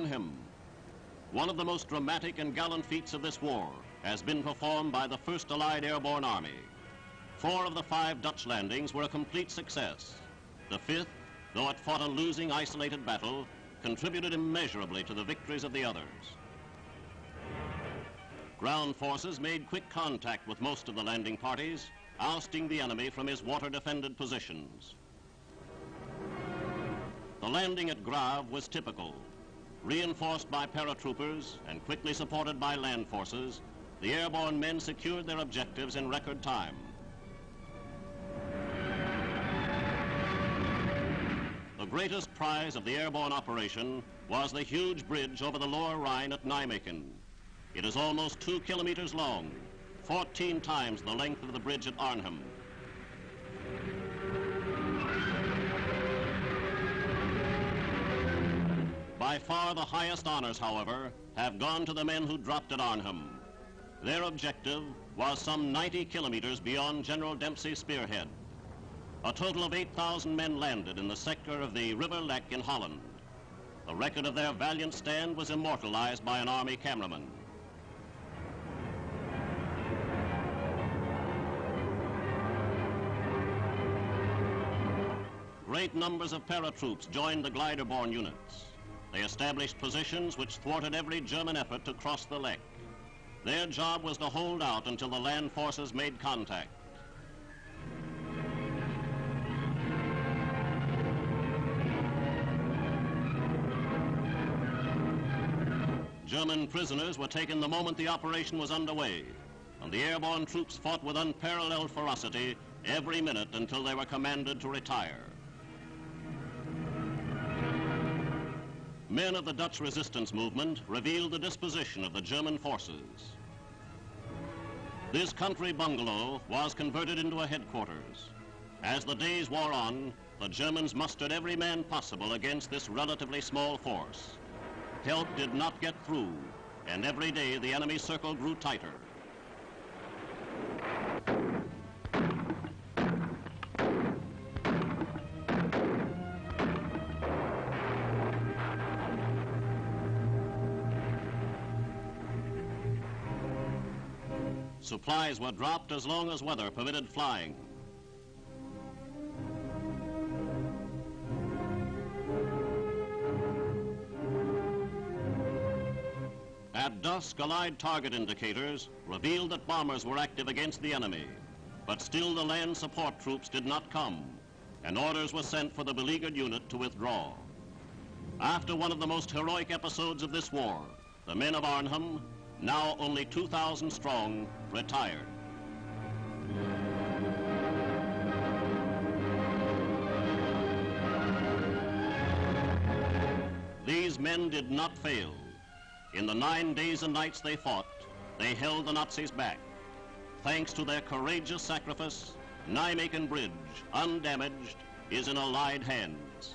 Arnhem. One of the most dramatic and gallant feats of this war has been performed by the 1st Allied Airborne Army. Four of the five Dutch landings were a complete success. The fifth, though it fought a losing isolated battle, contributed immeasurably to the victories of the others. Ground forces made quick contact with most of the landing parties, ousting the enemy from his water-defended positions. The landing at Grave was typical. Reinforced by paratroopers and quickly supported by land forces, the airborne men secured their objectives in record time. The greatest prize of the airborne operation was the huge bridge over the lower Rhine at Nijmegen. It is almost two kilometers long, 14 times the length of the bridge at Arnhem. By far the highest honors, however, have gone to the men who dropped at Arnhem. Their objective was some 90 kilometers beyond General Dempsey's spearhead. A total of 8,000 men landed in the sector of the River Lek in Holland. The record of their valiant stand was immortalized by an army cameraman. Great numbers of paratroops joined the glider-borne units. They established positions which thwarted every German effort to cross the Lek. Their job was to hold out until the land forces made contact. German prisoners were taken the moment the operation was underway, and the airborne troops fought with unparalleled ferocity every minute until they were commanded to retire. Men of the Dutch resistance movement revealed the disposition of the German forces. This country bungalow was converted into a headquarters. As the days wore on, the Germans mustered every man possible against this relatively small force. Help did not get through, and every day the enemy circle grew tighter. Supplies were dropped as long as weather permitted flying. At dusk, Allied target indicators revealed that bombers were active against the enemy. But still the land support troops did not come, and orders were sent for the beleaguered unit to withdraw. After one of the most heroic episodes of this war, the men of Arnhem now only 2,000 strong, retired. These men did not fail. In the nine days and nights they fought, they held the Nazis back. Thanks to their courageous sacrifice, Nijmegen Bridge, undamaged, is in Allied hands.